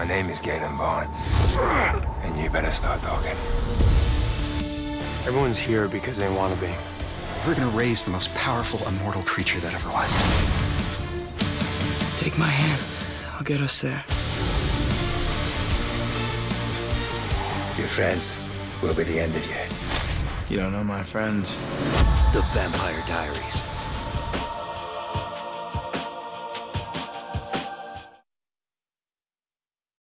My name is Galen Vaughn. And you better start talking. Everyone's here because they want to be. We're gonna raise the most powerful immortal creature that ever was. Take my hand. I'll get us there. Your friends will be the end of you. You don't know my friends. The Vampire Diaries.